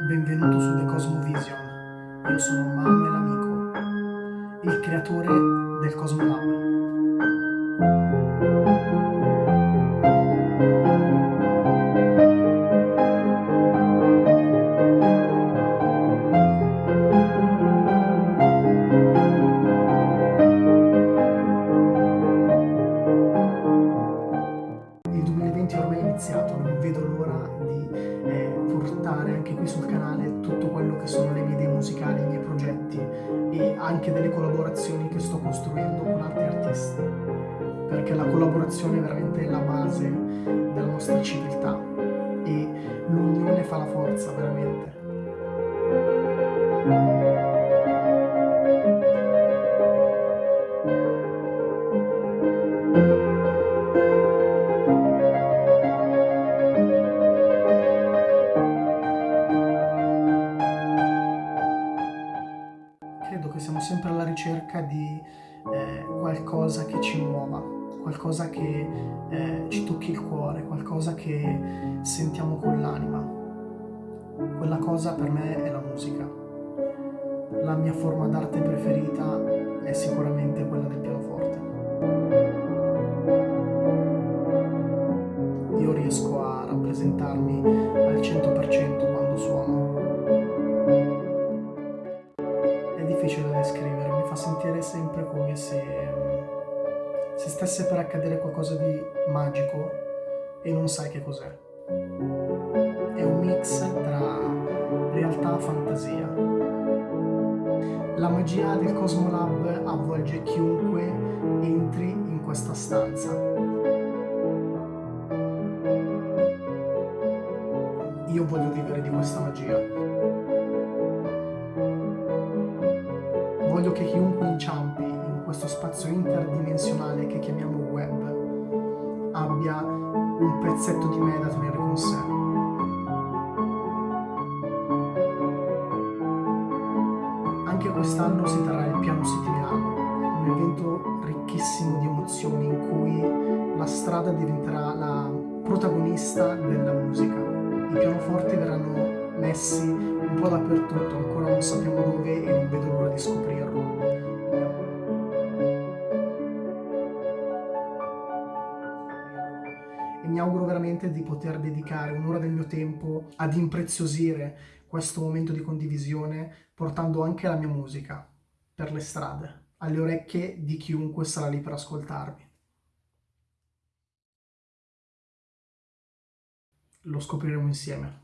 Benvenuto su The Cosmovision. Io sono Manuel Amico, il creatore del Cosmolab. Il anche delle collaborazioni che sto costruendo con altri artisti perché la collaborazione è veramente la base della nostra civiltà e l'unione fa la forza veramente. Credo che siamo sempre alla ricerca di eh, qualcosa che ci muova, qualcosa che eh, ci tocchi il cuore, qualcosa che sentiamo con l'anima. Quella cosa per me è la musica. La mia forma d'arte preferita è sicuramente quella del pianoforte. Io riesco a rappresentarmi al 100% sempre come se, se stesse per accadere qualcosa di magico e non sai che cos'è. È un mix tra realtà e fantasia. La magia del Cosmolab avvolge chiunque entri in questa stanza. Io voglio vivere di questa magia. Voglio che chiunque inciampi in questo spazio interdimensionale che chiamiamo web abbia un pezzetto di me da tenere con sé. Anche quest'anno si terrà il Piano Milano, un evento ricchissimo di emozioni in cui la strada diventerà la protagonista della musica. I pianoforti verranno messi un po' dappertutto, ancora sappiamo dove e non vedo l'ora di scoprirlo. E mi auguro veramente di poter dedicare un'ora del mio tempo ad impreziosire questo momento di condivisione portando anche la mia musica per le strade, alle orecchie di chiunque sarà lì per ascoltarmi. Lo scopriremo insieme.